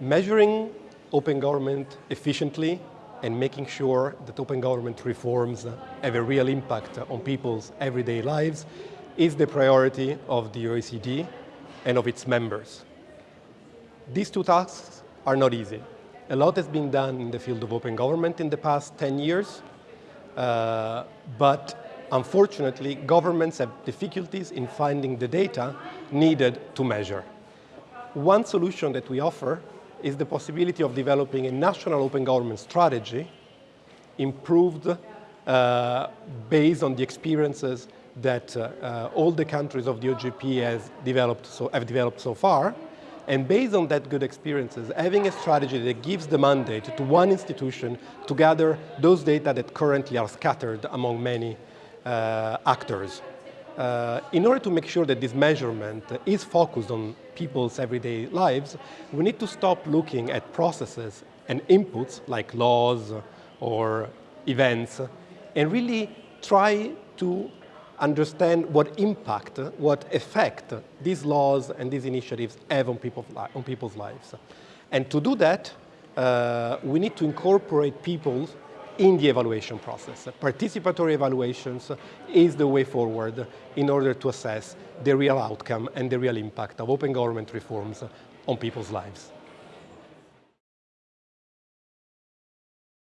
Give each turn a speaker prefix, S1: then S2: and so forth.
S1: Measuring open government efficiently and making sure that open government reforms have a real impact on people's everyday lives is the priority of the OECD and of its members. These two tasks are not easy. A lot has been done in the field of open government in the past 10 years, uh, but unfortunately, governments have difficulties in finding the data needed to measure. One solution that we offer is the possibility of developing a national open government strategy improved uh, based on the experiences that uh, uh, all the countries of the OGP has developed so, have developed so far. And based on that good experiences, having a strategy that gives the mandate to one institution to gather those data that currently are scattered among many uh, actors. Uh, in order to make sure that this measurement is focused on people's everyday lives, we need to stop looking at processes and inputs like laws or events and really try to understand what impact, what effect these laws and these initiatives have on, on people's lives. And to do that, uh, we need to incorporate people in the evaluation process. Participatory evaluations is the way forward in order to assess the real outcome and the real impact of open government reforms on people's lives.